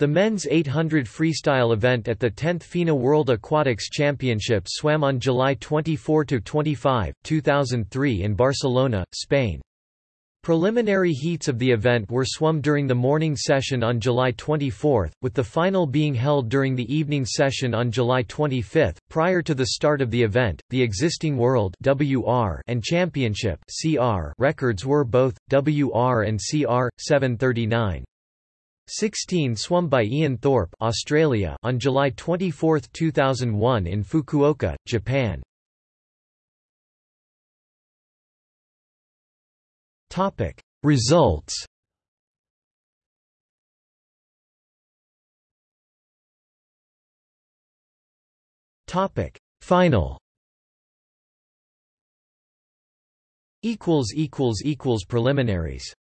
The men's 800 freestyle event at the 10th FINA World Aquatics Championship swam on July 24–25, 2003 in Barcelona, Spain. Preliminary heats of the event were swum during the morning session on July 24, with the final being held during the evening session on July 25. Prior to the start of the event, the existing World (WR) and Championship (CR) records were both WR and CR 739. 16 swum by Ian Thorpe Australia on July 24, 2001 in Fukuoka, Japan. Topic Results Topic Final equals equals equals preliminaries